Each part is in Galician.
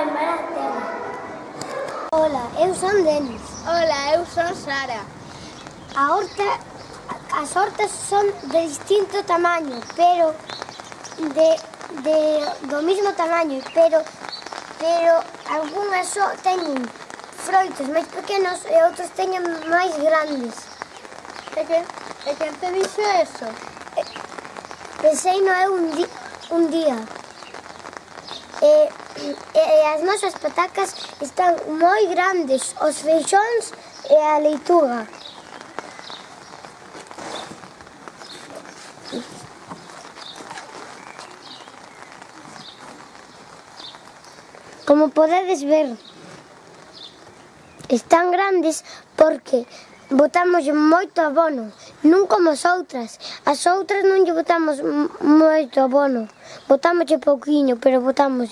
vai mal a terra. Ola, eu son Denis. Ola, eu son Sara. A horta, as hortas son de distinto tamaño, pero de, de do mismo tamaño, pero pero algunhas só teñen froitos máis pequenos e outros teñen máis grandes. E que, e que te dixo eso? Pensei no é un, di, un día. E e as nosas patacas están moi grandes, os feixóns e a leituga. Como podedes ver, están grandes porque botamos moito abono, non como as outras. As outras non lle botamos moito abono, botamos pouquiño, pero botamos.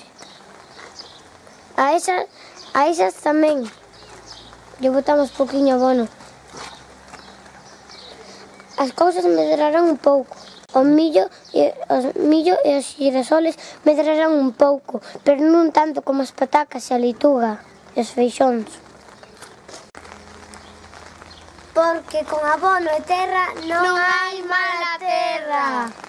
A esas, a esas tamén lle botamos poquinho abono. As cousas medrarán un pouco. O millo e os millo e os girasoles medrarán un pouco, pero non tanto como as patacas e a leituga e os feixóns. Porque con abono e terra non, non hai mala terra.